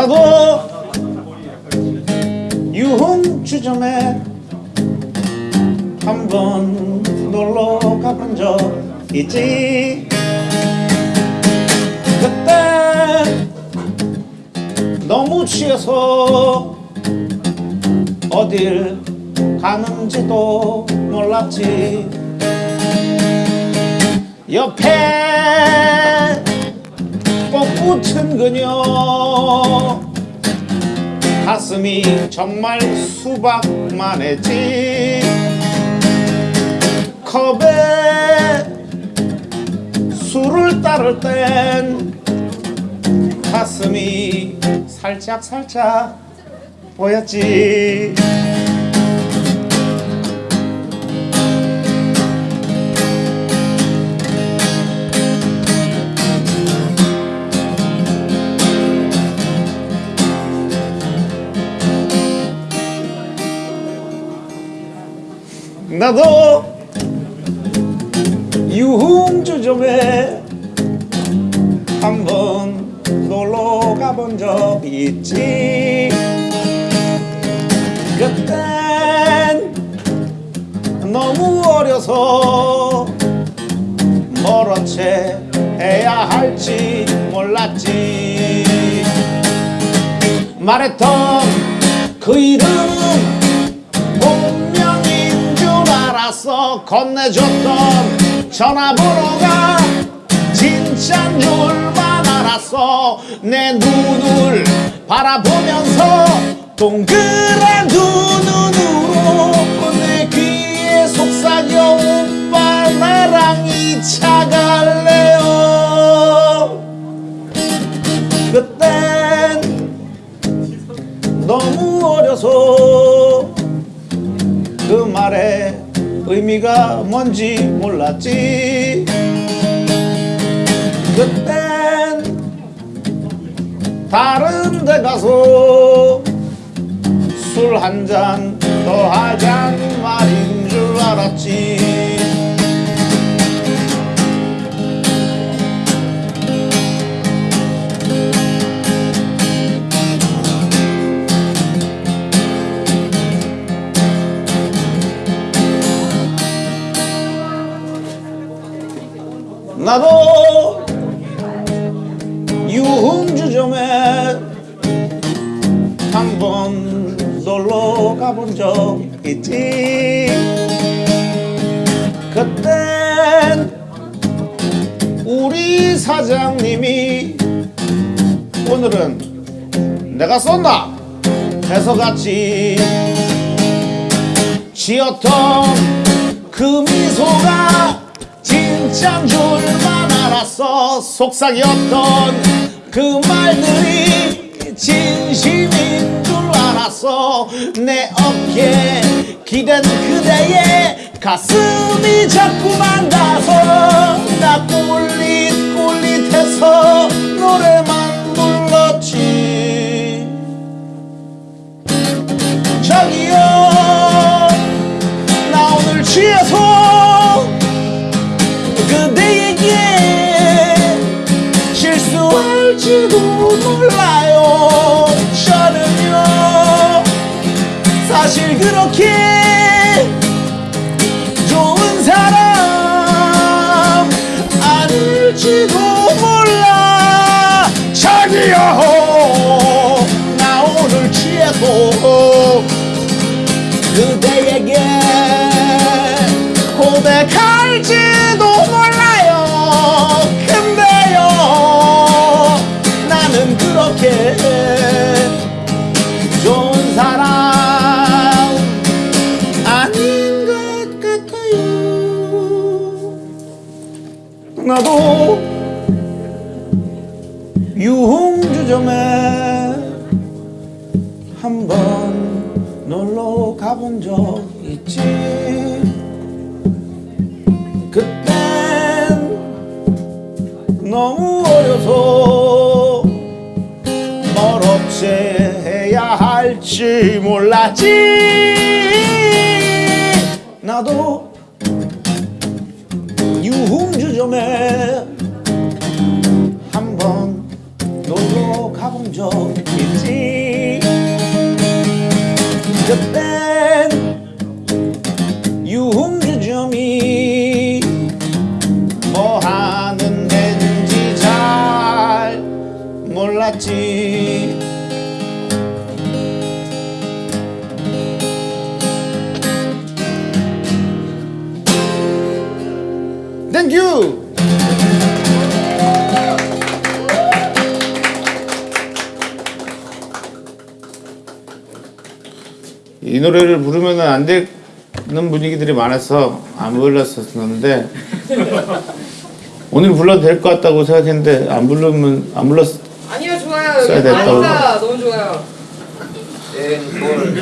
나도 유흥 주점에 한 번 놀러 가본 적 있지? 그때 너무 취해서 어딜 가는지도 몰랐지. 옆에 꼭 붙은 그녀. 가슴이 정말 수박만 했지 컵에 술을 따를 땐 가슴이 살짝 살짝 보였지 나도 유흥주 점에 한번 놀러 가본 적 있지. 그땐 너무 어려서 멀은 채 해야 할지 몰랐지. 말했던 그 이름 알았어 건네줬던 전화번호가 진짜인 줄만 알았어 내 눈을 바라보면서 동그란 두 눈으로 내 귀에 속삭여 오빠 나랑 2차 갈래요. 그땐 너무 어려서 그 말의 의미가 뭔지 몰랐지. 그땐 다른 데 가서 술 한 잔 더 하잔 말인 줄 알았지 나도 유흥주점에 한 번 놀러 가본 적 있지. 그땐 우리 사장님이 오늘은 내가 쏜다 해서 같이 지었던 그 미소가 진짜인 줄만 알았어 속삭였던 그 말들이 진심인 줄 알았어 내 어깨 기댄 그대의 가슴이 자꾸만 가서 나 꿀릿 꿀릿해서 노래만 고백할지도 몰라요. 근데요 나는 그렇게 좋은 사람 아닌 것 같아요. 나도 유흥주점에 한 번 놀러 가본 적 있지 어려서 뭘 어째야 할지 몰랐지. 나도 유흥주점에 한번 놀러 가본 적 이 노래를 부르면 안 되는 분위기들이 많아서 안 불렀었는데 오늘 불러도 될 것 같다고 생각했는데 안 부르면 안 불렀 아니요 좋아요. 써야 됐다고. 아니다. 너무 좋아요. 앵콜